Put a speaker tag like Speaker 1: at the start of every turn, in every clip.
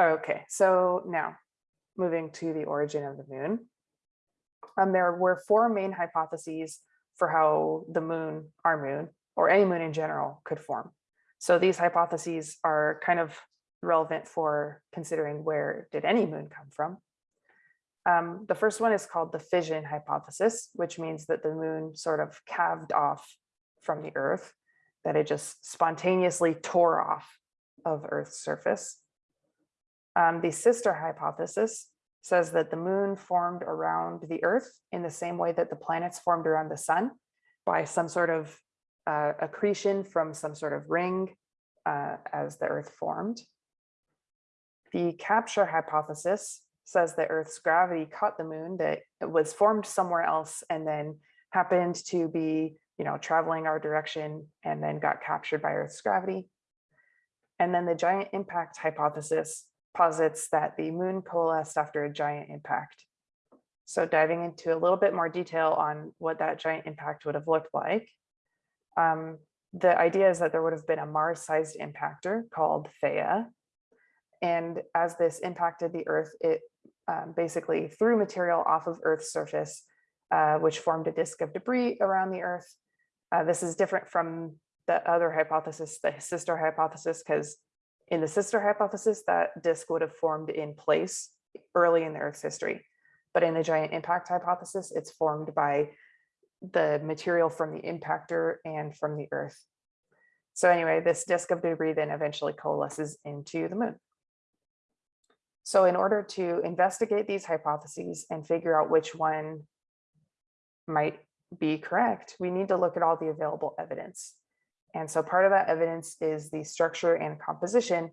Speaker 1: Okay, so now moving to the origin of the moon. Um, there were four main hypotheses for how the moon, our moon, or any moon in general could form. So these hypotheses are kind of relevant for considering where did any moon come from. Um, the first one is called the fission hypothesis, which means that the moon sort of calved off from the earth, that it just spontaneously tore off of Earth's surface. Um, the sister hypothesis says that the moon formed around the earth in the same way that the planets formed around the sun by some sort of uh, accretion from some sort of ring uh, as the earth formed. The capture hypothesis says that Earth's gravity caught the moon that it was formed somewhere else and then happened to be, you know, traveling our direction and then got captured by Earth's gravity. And then the giant impact hypothesis posits that the moon coalesced after a giant impact. So diving into a little bit more detail on what that giant impact would have looked like. Um, the idea is that there would have been a Mars-sized impactor called Theia. And as this impacted the Earth, it um, basically threw material off of Earth's surface, uh, which formed a disk of debris around the Earth. Uh, this is different from the other hypothesis, the sister hypothesis, because in the sister hypothesis, that disk would have formed in place early in the Earth's history. But in the giant impact hypothesis, it's formed by the material from the impactor and from the Earth. So anyway, this disk of debris then eventually coalesces into the moon. So in order to investigate these hypotheses and figure out which one might be correct, we need to look at all the available evidence. And so part of that evidence is the structure and composition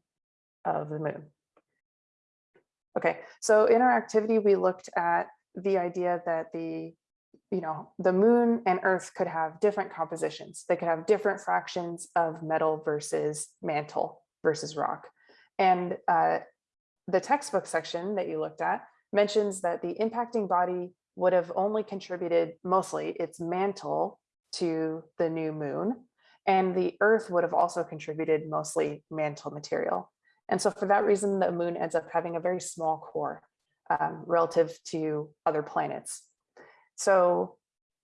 Speaker 1: of the moon. Okay, so in our activity, we looked at the idea that the, you know, the moon and earth could have different compositions. They could have different fractions of metal versus mantle versus rock. And uh, the textbook section that you looked at mentions that the impacting body would have only contributed mostly its mantle to the new moon and the earth would have also contributed mostly mantle material. And so for that reason, the moon ends up having a very small core um, relative to other planets. So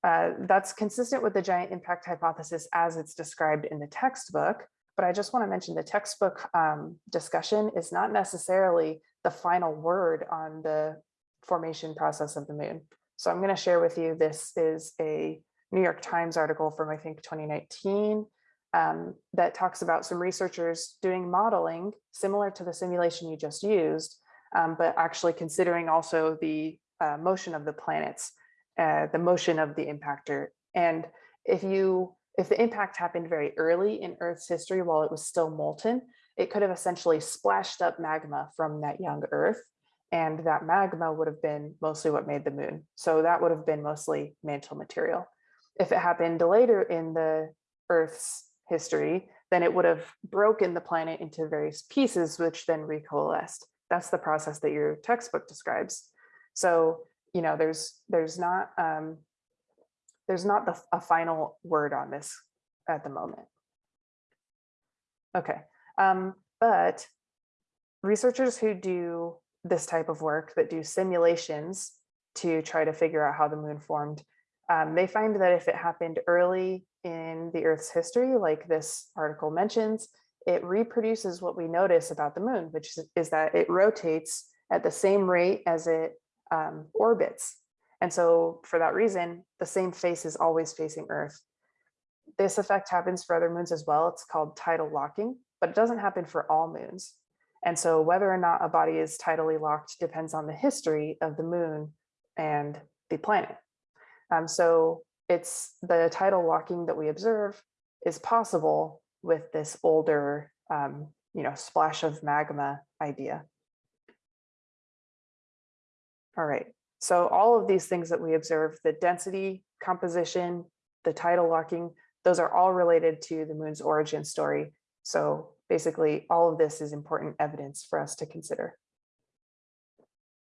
Speaker 1: uh, that's consistent with the giant impact hypothesis as it's described in the textbook. But I just want to mention the textbook um, discussion is not necessarily the final word on the formation process of the moon. So I'm going to share with you, this is a New York Times article from, I think, 2019 um, that talks about some researchers doing modeling similar to the simulation you just used, um, but actually considering also the uh, motion of the planets, uh, the motion of the impactor. And if you if the impact happened very early in Earth's history while it was still molten, it could have essentially splashed up magma from that young Earth. And that magma would have been mostly what made the moon. So that would have been mostly mantle material if it happened later in the Earth's history, then it would have broken the planet into various pieces, which then recoalesced. That's the process that your textbook describes. So, you know, there's there's not um, there's not the, a final word on this at the moment. Okay, um, but researchers who do this type of work that do simulations to try to figure out how the moon formed um, they find that if it happened early in the Earth's history, like this article mentions, it reproduces what we notice about the moon, which is, that it rotates at the same rate as it um, orbits. And so for that reason, the same face is always facing Earth. This effect happens for other moons as well. It's called tidal locking, but it doesn't happen for all moons. And so whether or not a body is tidally locked depends on the history of the moon and the planet. Um, so it's the tidal locking that we observe is possible with this older, um, you know, splash of magma idea. All right, so all of these things that we observe, the density, composition, the tidal locking, those are all related to the moon's origin story. So basically all of this is important evidence for us to consider.